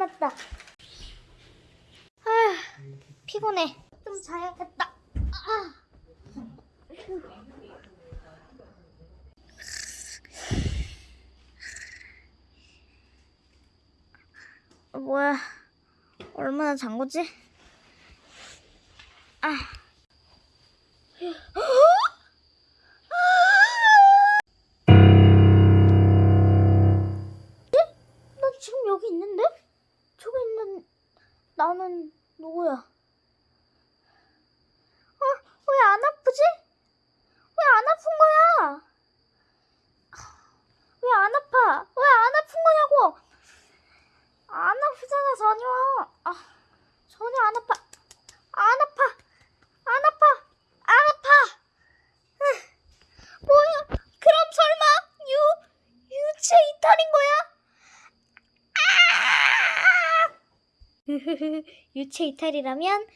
끝났다. 아, 피곤해. 좀 자야겠다. 아. 어, 뭐야? 얼마나 잔 거지? 아. 나 지금 여기 있는데? 나는 누구야? 어? 왜 안 아프지? 왜 안 아픈 거야? 왜 안 아파? 왜 안 아픈 거냐고? 안 아프잖아 전혀. 아, 전혀 안 아파. 안 아파. 안 아파. 안 아파. 으, 뭐야? 그럼 설마 유 유체 이탈인 거야? 유체 이탈이라면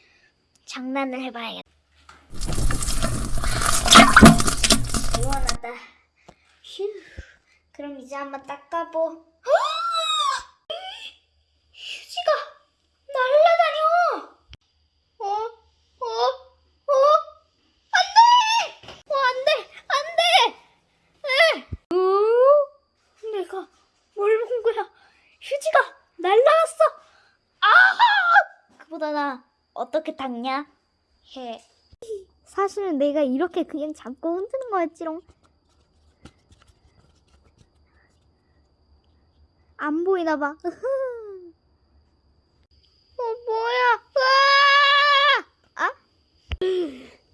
장난을 해봐야겠다. 시원하다. 휴. 그럼 이제 한번 닦아보. 휴지가 날라다녀. 어? 어? 어? 안 돼! 어, 안 돼! 안 돼! 에! 어? 내가 뭘 본 거야? 휴지가 날라갔어! 아! 그보다 나 어떻게 닦냐? 해. 사실은 내가 이렇게 그냥 잡고 흔드는 거였지롱. 안 보이나 봐. 어, 뭐야? 으아! 아?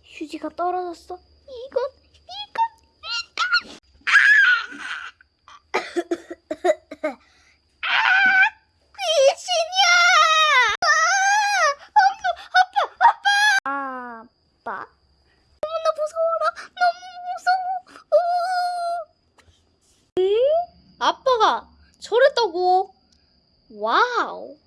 휴지가 떨어졌어. 이건, 이건, 이건. 아! 귀신이야! 아! 아파, 아파, 아파! 아빠? 너무나 무서워라. 너무 무서워. 으. 아빠가 저랬다고. 와우.